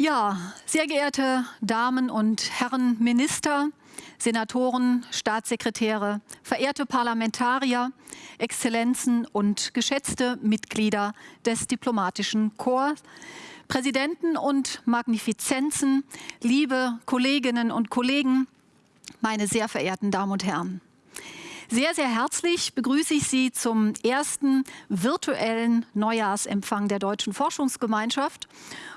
Ja, sehr geehrte Damen und Herren Minister, Senatoren, Staatssekretäre, verehrte Parlamentarier, Exzellenzen und geschätzte Mitglieder des diplomatischen Korps, Präsidenten und Magnifizenzen, liebe Kolleginnen und Kollegen, meine sehr verehrten Damen und Herren. Sehr, sehr herzlich begrüße ich Sie zum ersten virtuellen Neujahrsempfang der Deutschen Forschungsgemeinschaft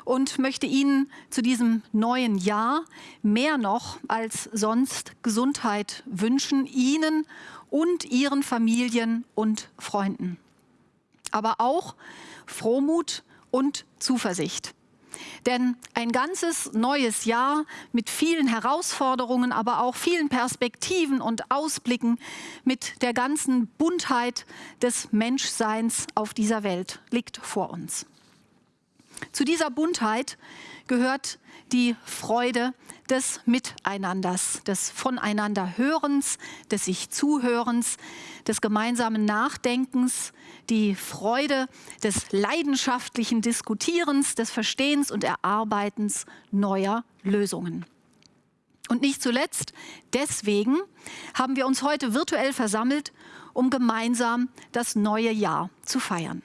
und möchte Ihnen zu diesem neuen Jahr mehr noch als sonst Gesundheit wünschen, Ihnen und Ihren Familien und Freunden. Aber auch Frohmut und Zuversicht. Denn ein ganzes neues Jahr mit vielen Herausforderungen, aber auch vielen Perspektiven und Ausblicken mit der ganzen Buntheit des Menschseins auf dieser Welt liegt vor uns. Zu dieser Buntheit gehört die Freude des Miteinanders, des Voneinanderhörens, des sich Zuhörens, des gemeinsamen Nachdenkens, die Freude des leidenschaftlichen Diskutierens, des Verstehens und Erarbeitens neuer Lösungen. Und nicht zuletzt deswegen haben wir uns heute virtuell versammelt, um gemeinsam das neue Jahr zu feiern.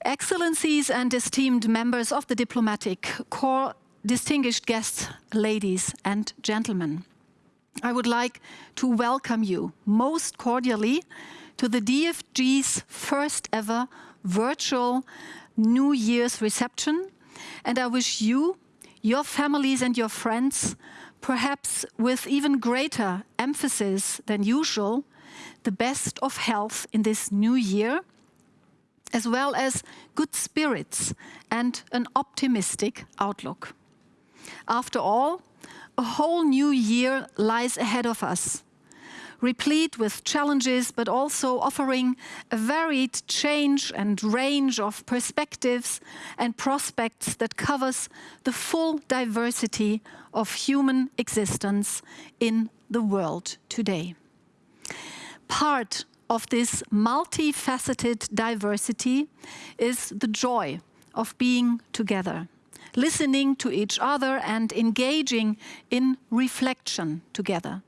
Excellencies and esteemed members of the diplomatic corps, distinguished guests, ladies and gentlemen. I would like to welcome you most cordially to the DFG's first ever virtual New Year's reception. And I wish you, your families and your friends, perhaps with even greater emphasis than usual, the best of health in this new year as well as good spirits and an optimistic outlook. After all, a whole new year lies ahead of us, replete with challenges, but also offering a varied change and range of perspectives and prospects that covers the full diversity of human existence in the world today. Part of this multifaceted diversity is the joy of being together, listening to each other and engaging in reflection together,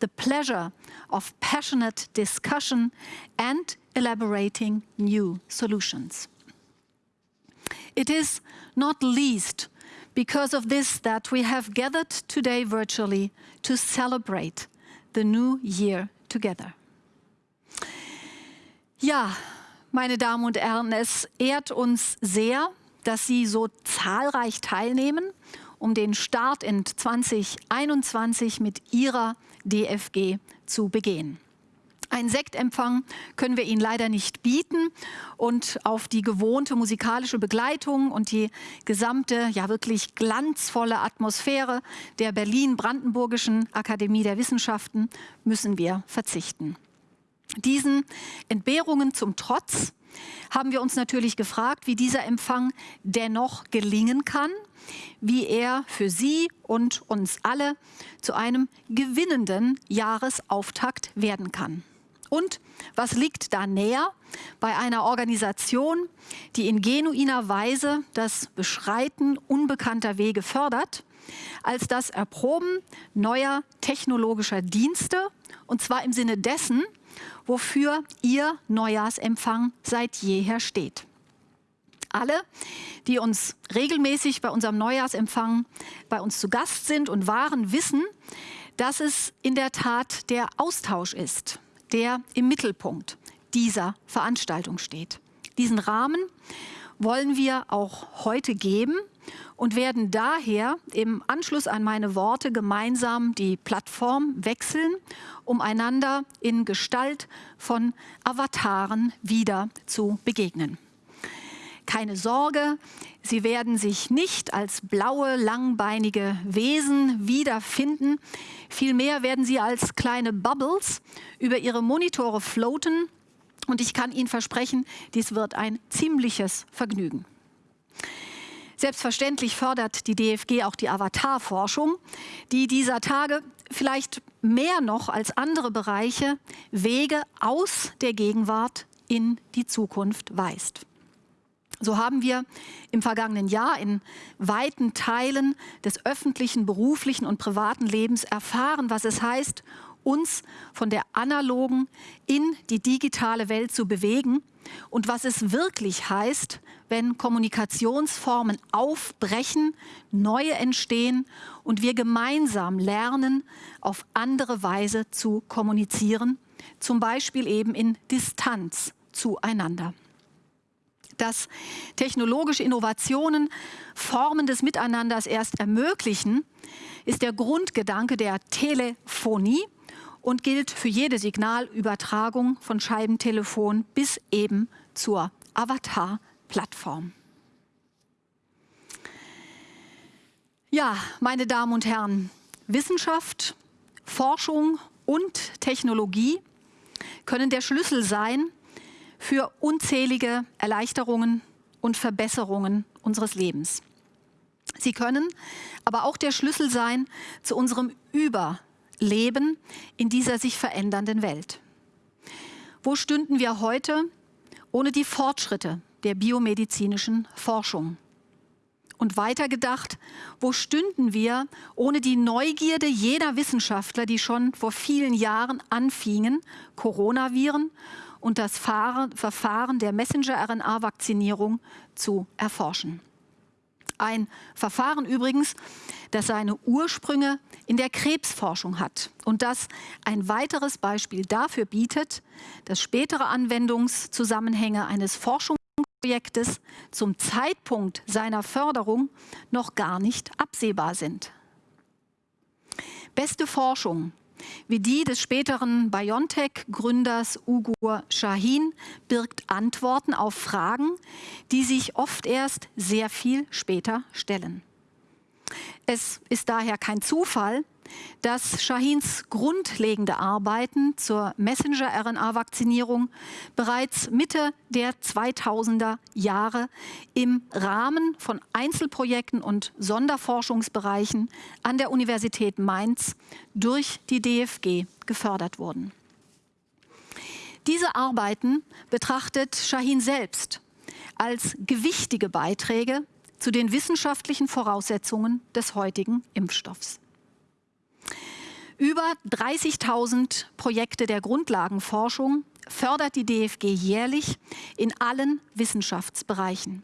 the pleasure of passionate discussion and elaborating new solutions. It is not least because of this that we have gathered today virtually to celebrate the new year together. Ja, meine Damen und Herren, es ehrt uns sehr, dass Sie so zahlreich teilnehmen, um den Start in 2021 mit Ihrer DFG zu begehen. Ein Sektempfang können wir Ihnen leider nicht bieten und auf die gewohnte musikalische Begleitung und die gesamte, ja wirklich glanzvolle Atmosphäre der Berlin-Brandenburgischen Akademie der Wissenschaften müssen wir verzichten. Diesen Entbehrungen zum Trotz haben wir uns natürlich gefragt, wie dieser Empfang dennoch gelingen kann, wie er für Sie und uns alle zu einem gewinnenden Jahresauftakt werden kann. Und was liegt da näher bei einer Organisation, die in genuiner Weise das Beschreiten unbekannter Wege fördert, als das Erproben neuer technologischer Dienste, und zwar im Sinne dessen, wofür Ihr Neujahrsempfang seit jeher steht. Alle, die uns regelmäßig bei unserem Neujahrsempfang bei uns zu Gast sind und waren, wissen, dass es in der Tat der Austausch ist, der im Mittelpunkt dieser Veranstaltung steht. Diesen Rahmen wollen wir auch heute geben und werden daher im Anschluss an meine Worte gemeinsam die Plattform wechseln, um einander in Gestalt von Avataren wieder zu begegnen. Keine Sorge, Sie werden sich nicht als blaue, langbeinige Wesen wiederfinden. Vielmehr werden Sie als kleine Bubbles über Ihre Monitore floaten und ich kann Ihnen versprechen, dies wird ein ziemliches Vergnügen. Selbstverständlich fördert die DFG auch die Avatarforschung, die dieser Tage vielleicht mehr noch als andere Bereiche Wege aus der Gegenwart in die Zukunft weist. So haben wir im vergangenen Jahr in weiten Teilen des öffentlichen, beruflichen und privaten Lebens erfahren, was es heißt, uns von der analogen in die digitale Welt zu bewegen. Und was es wirklich heißt, wenn Kommunikationsformen aufbrechen, neue entstehen und wir gemeinsam lernen, auf andere Weise zu kommunizieren, zum Beispiel eben in Distanz zueinander. Dass technologische Innovationen Formen des Miteinanders erst ermöglichen, ist der Grundgedanke der Telefonie und gilt für jede Signalübertragung von Scheibentelefon bis eben zur Avatar-Plattform. Ja, meine Damen und Herren, Wissenschaft, Forschung und Technologie können der Schlüssel sein, für unzählige Erleichterungen und Verbesserungen unseres Lebens. Sie können aber auch der Schlüssel sein zu unserem Überleben in dieser sich verändernden Welt. Wo stünden wir heute ohne die Fortschritte der biomedizinischen Forschung? Und weitergedacht, wo stünden wir ohne die Neugierde jeder Wissenschaftler, die schon vor vielen Jahren anfingen, Coronaviren und das Verfahren der Messenger-RNA-Vakzinierung zu erforschen. Ein Verfahren übrigens, das seine Ursprünge in der Krebsforschung hat und das ein weiteres Beispiel dafür bietet, dass spätere Anwendungszusammenhänge eines Forschungsprojektes zum Zeitpunkt seiner Förderung noch gar nicht absehbar sind. Beste Forschung wie die des späteren BioNTech-Gründers Ugur Shahin birgt Antworten auf Fragen, die sich oft erst sehr viel später stellen. Es ist daher kein Zufall, dass Shahins grundlegende Arbeiten zur Messenger-RNA-Vakzinierung bereits Mitte der 2000er Jahre im Rahmen von Einzelprojekten und Sonderforschungsbereichen an der Universität Mainz durch die DFG gefördert wurden. Diese Arbeiten betrachtet Shahin selbst als gewichtige Beiträge zu den wissenschaftlichen Voraussetzungen des heutigen Impfstoffs. Über 30.000 Projekte der Grundlagenforschung fördert die DFG jährlich in allen Wissenschaftsbereichen.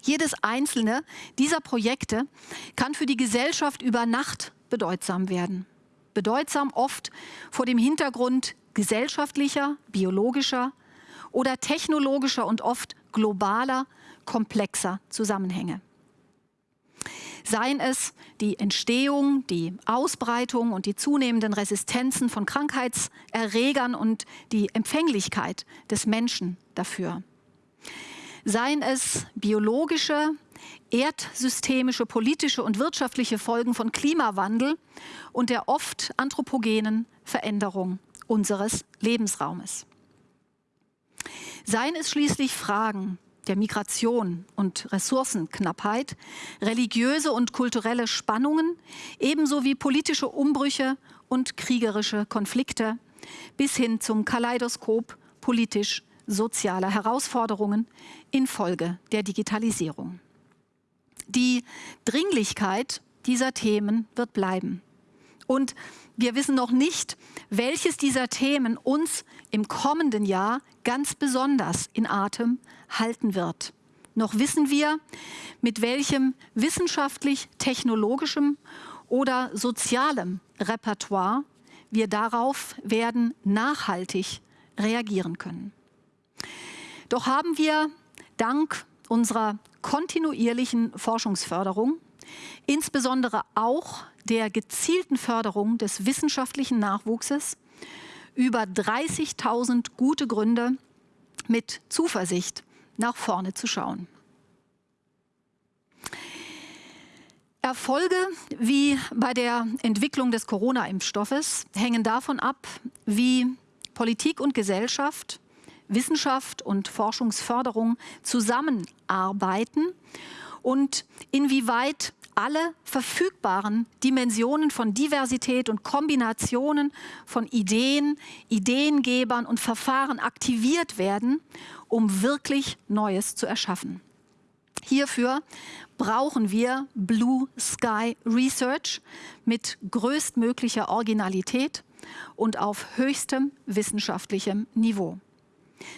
Jedes einzelne dieser Projekte kann für die Gesellschaft über Nacht bedeutsam werden. Bedeutsam oft vor dem Hintergrund gesellschaftlicher, biologischer oder technologischer und oft globaler, komplexer Zusammenhänge seien es die Entstehung, die Ausbreitung und die zunehmenden Resistenzen von Krankheitserregern und die Empfänglichkeit des Menschen dafür. Seien es biologische, erdsystemische, politische und wirtschaftliche Folgen von Klimawandel und der oft anthropogenen Veränderung unseres Lebensraumes. Seien es schließlich Fragen der Migration und Ressourcenknappheit, religiöse und kulturelle Spannungen, ebenso wie politische Umbrüche und kriegerische Konflikte, bis hin zum Kaleidoskop politisch-sozialer Herausforderungen infolge der Digitalisierung. Die Dringlichkeit dieser Themen wird bleiben. Und wir wissen noch nicht, welches dieser Themen uns im kommenden Jahr ganz besonders in Atem halten wird. Noch wissen wir, mit welchem wissenschaftlich-technologischem oder sozialem Repertoire wir darauf werden nachhaltig reagieren können. Doch haben wir dank unserer kontinuierlichen Forschungsförderung, insbesondere auch der gezielten Förderung des wissenschaftlichen Nachwuchses über 30.000 gute Gründe, mit Zuversicht nach vorne zu schauen. Erfolge wie bei der Entwicklung des Corona-Impfstoffes hängen davon ab, wie Politik und Gesellschaft, Wissenschaft und Forschungsförderung zusammenarbeiten und inwieweit alle verfügbaren Dimensionen von Diversität und Kombinationen von Ideen, Ideengebern und Verfahren aktiviert werden, um wirklich Neues zu erschaffen. Hierfür brauchen wir Blue Sky Research mit größtmöglicher Originalität und auf höchstem wissenschaftlichem Niveau.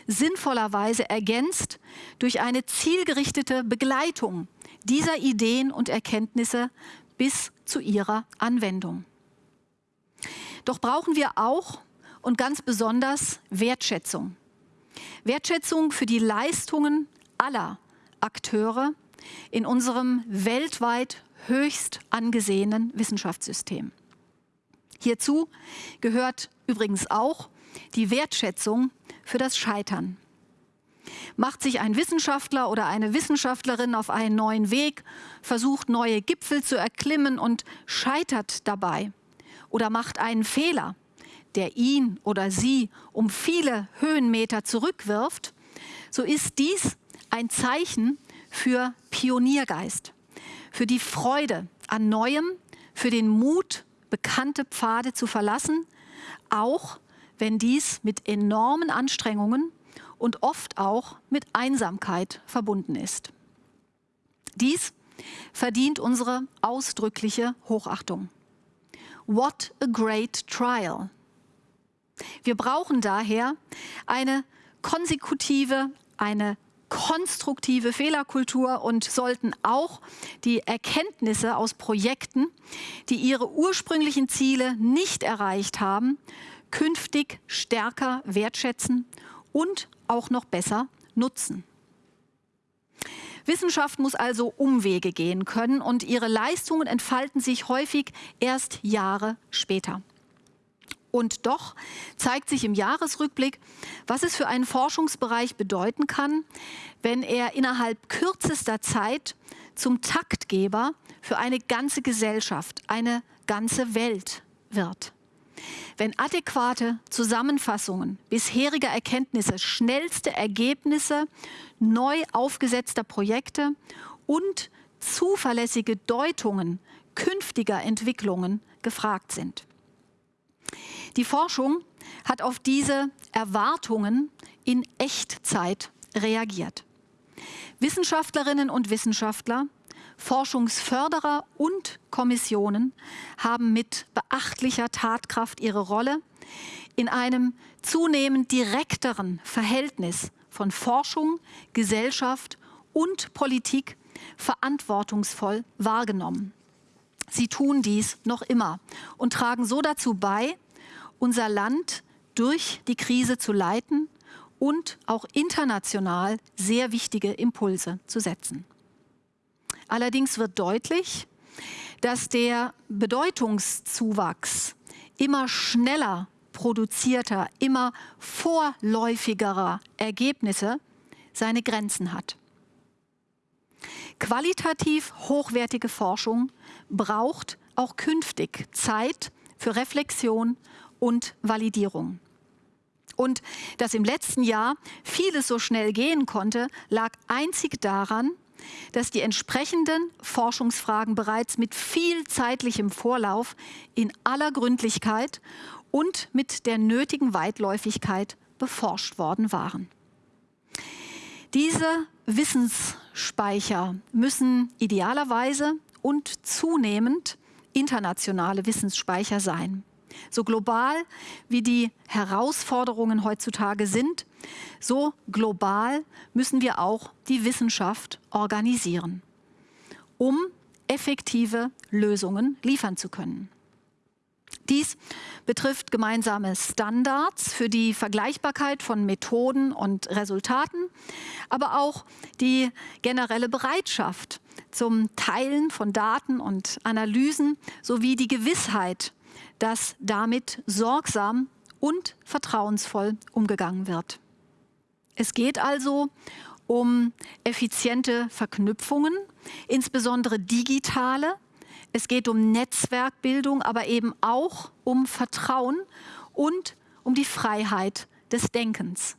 Sinnvollerweise ergänzt durch eine zielgerichtete Begleitung dieser Ideen und Erkenntnisse bis zu ihrer Anwendung. Doch brauchen wir auch und ganz besonders Wertschätzung. Wertschätzung für die Leistungen aller Akteure in unserem weltweit höchst angesehenen Wissenschaftssystem. Hierzu gehört übrigens auch die Wertschätzung für das Scheitern. Macht sich ein Wissenschaftler oder eine Wissenschaftlerin auf einen neuen Weg, versucht neue Gipfel zu erklimmen und scheitert dabei. Oder macht einen Fehler, der ihn oder sie um viele Höhenmeter zurückwirft, so ist dies ein Zeichen für Pioniergeist, für die Freude an Neuem, für den Mut, bekannte Pfade zu verlassen, auch wenn dies mit enormen Anstrengungen und oft auch mit Einsamkeit verbunden ist. Dies verdient unsere ausdrückliche Hochachtung. What a great trial! Wir brauchen daher eine konsekutive, eine konstruktive Fehlerkultur und sollten auch die Erkenntnisse aus Projekten, die ihre ursprünglichen Ziele nicht erreicht haben, künftig stärker wertschätzen und auch noch besser nutzen. Wissenschaft muss also Umwege gehen können und ihre Leistungen entfalten sich häufig erst Jahre später. Und doch zeigt sich im Jahresrückblick, was es für einen Forschungsbereich bedeuten kann, wenn er innerhalb kürzester Zeit zum Taktgeber für eine ganze Gesellschaft, eine ganze Welt wird. Wenn adäquate Zusammenfassungen bisheriger Erkenntnisse, schnellste Ergebnisse neu aufgesetzter Projekte und zuverlässige Deutungen künftiger Entwicklungen gefragt sind. Die Forschung hat auf diese Erwartungen in Echtzeit reagiert. Wissenschaftlerinnen und Wissenschaftler, Forschungsförderer und Kommissionen haben mit beachtlicher Tatkraft ihre Rolle in einem zunehmend direkteren Verhältnis von Forschung, Gesellschaft und Politik verantwortungsvoll wahrgenommen. Sie tun dies noch immer und tragen so dazu bei, unser Land durch die Krise zu leiten und auch international sehr wichtige Impulse zu setzen. Allerdings wird deutlich, dass der Bedeutungszuwachs immer schneller produzierter, immer vorläufigerer Ergebnisse seine Grenzen hat. Qualitativ hochwertige Forschung braucht auch künftig Zeit für Reflexion und Validierung. Und dass im letzten Jahr vieles so schnell gehen konnte, lag einzig daran, dass die entsprechenden Forschungsfragen bereits mit viel zeitlichem Vorlauf in aller Gründlichkeit und mit der nötigen Weitläufigkeit beforscht worden waren. Diese Wissensspeicher müssen idealerweise und zunehmend internationale Wissensspeicher sein. So global wie die Herausforderungen heutzutage sind, so global müssen wir auch die Wissenschaft organisieren, um effektive Lösungen liefern zu können. Dies betrifft gemeinsame Standards für die Vergleichbarkeit von Methoden und Resultaten, aber auch die generelle Bereitschaft zum Teilen von Daten und Analysen sowie die Gewissheit dass damit sorgsam und vertrauensvoll umgegangen wird. Es geht also um effiziente Verknüpfungen, insbesondere digitale. Es geht um Netzwerkbildung, aber eben auch um Vertrauen und um die Freiheit des Denkens,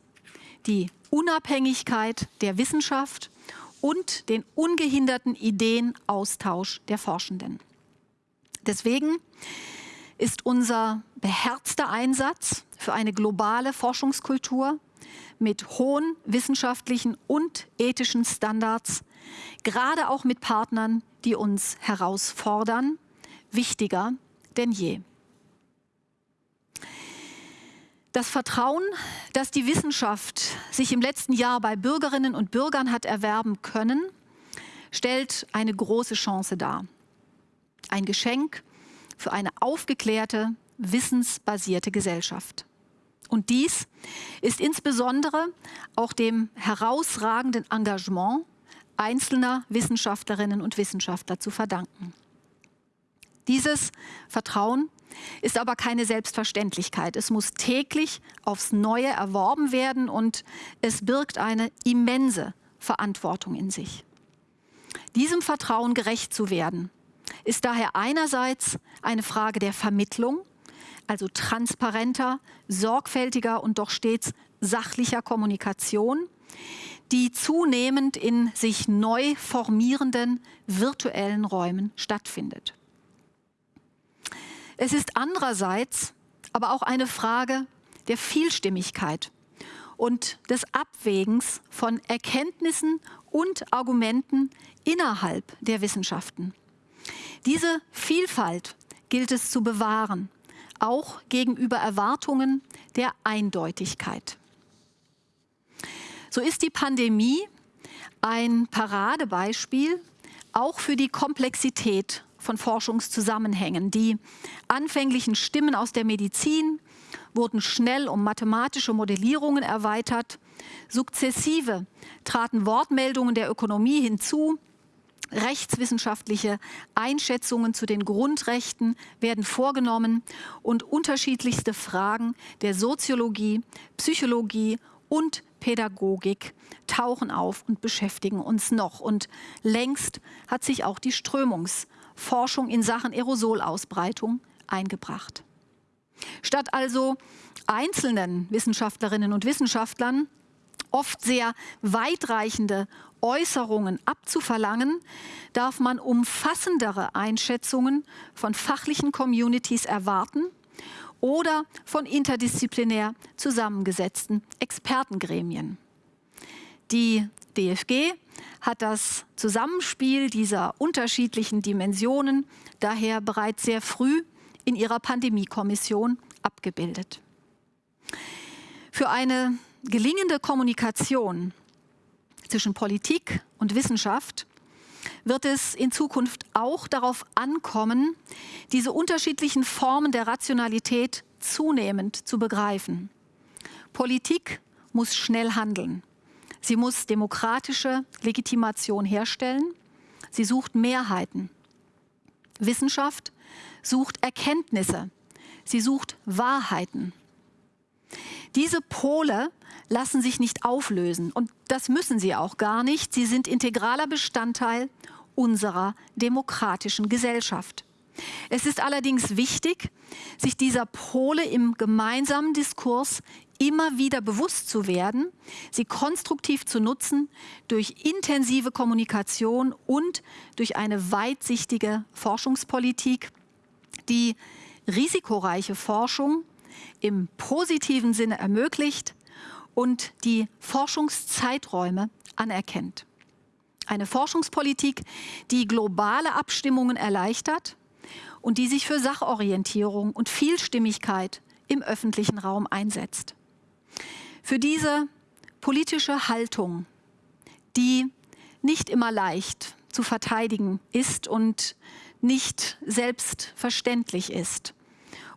die Unabhängigkeit der Wissenschaft und den ungehinderten Ideenaustausch der Forschenden. Deswegen ist unser beherzter Einsatz für eine globale Forschungskultur mit hohen wissenschaftlichen und ethischen Standards, gerade auch mit Partnern, die uns herausfordern, wichtiger denn je. Das Vertrauen, das die Wissenschaft sich im letzten Jahr bei Bürgerinnen und Bürgern hat erwerben können, stellt eine große Chance dar. Ein Geschenk für eine aufgeklärte, wissensbasierte Gesellschaft. Und dies ist insbesondere auch dem herausragenden Engagement einzelner Wissenschaftlerinnen und Wissenschaftler zu verdanken. Dieses Vertrauen ist aber keine Selbstverständlichkeit. Es muss täglich aufs Neue erworben werden und es birgt eine immense Verantwortung in sich. Diesem Vertrauen gerecht zu werden, ist daher einerseits eine Frage der Vermittlung, also transparenter, sorgfältiger und doch stets sachlicher Kommunikation, die zunehmend in sich neu formierenden virtuellen Räumen stattfindet. Es ist andererseits aber auch eine Frage der Vielstimmigkeit und des Abwägens von Erkenntnissen und Argumenten innerhalb der Wissenschaften. Diese Vielfalt gilt es zu bewahren, auch gegenüber Erwartungen der Eindeutigkeit. So ist die Pandemie ein Paradebeispiel auch für die Komplexität von Forschungszusammenhängen. Die anfänglichen Stimmen aus der Medizin wurden schnell um mathematische Modellierungen erweitert. Sukzessive traten Wortmeldungen der Ökonomie hinzu. Rechtswissenschaftliche Einschätzungen zu den Grundrechten werden vorgenommen und unterschiedlichste Fragen der Soziologie, Psychologie und Pädagogik tauchen auf und beschäftigen uns noch. Und längst hat sich auch die Strömungs- Forschung in Sachen Aerosolausbreitung eingebracht. Statt also einzelnen Wissenschaftlerinnen und Wissenschaftlern oft sehr weitreichende Äußerungen abzuverlangen, darf man umfassendere Einschätzungen von fachlichen Communities erwarten oder von interdisziplinär zusammengesetzten Expertengremien. Die DFG hat das Zusammenspiel dieser unterschiedlichen Dimensionen daher bereits sehr früh in ihrer Pandemiekommission abgebildet. Für eine gelingende Kommunikation zwischen Politik und Wissenschaft wird es in Zukunft auch darauf ankommen, diese unterschiedlichen Formen der Rationalität zunehmend zu begreifen. Politik muss schnell handeln. Sie muss demokratische Legitimation herstellen. Sie sucht Mehrheiten. Wissenschaft sucht Erkenntnisse. Sie sucht Wahrheiten. Diese Pole lassen sich nicht auflösen und das müssen sie auch gar nicht. Sie sind integraler Bestandteil unserer demokratischen Gesellschaft. Es ist allerdings wichtig, sich dieser Pole im gemeinsamen Diskurs immer wieder bewusst zu werden, sie konstruktiv zu nutzen durch intensive Kommunikation und durch eine weitsichtige Forschungspolitik, die risikoreiche Forschung im positiven Sinne ermöglicht und die Forschungszeiträume anerkennt. Eine Forschungspolitik, die globale Abstimmungen erleichtert und die sich für Sachorientierung und Vielstimmigkeit im öffentlichen Raum einsetzt. Für diese politische Haltung, die nicht immer leicht zu verteidigen ist und nicht selbstverständlich ist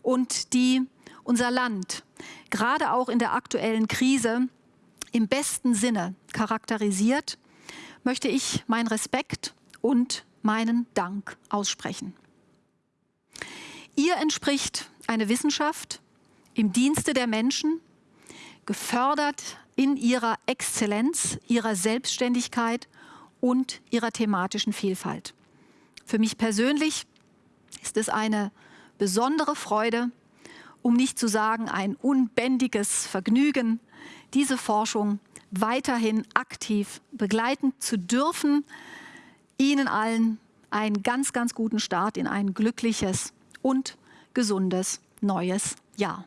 und die unser Land gerade auch in der aktuellen Krise im besten Sinne charakterisiert, möchte ich meinen Respekt und meinen Dank aussprechen. Ihr entspricht eine Wissenschaft im Dienste der Menschen, gefördert in ihrer Exzellenz, ihrer Selbstständigkeit und ihrer thematischen Vielfalt. Für mich persönlich ist es eine besondere Freude, um nicht zu sagen ein unbändiges Vergnügen, diese Forschung weiterhin aktiv begleiten zu dürfen. Ihnen allen einen ganz, ganz guten Start in ein glückliches und gesundes neues Jahr.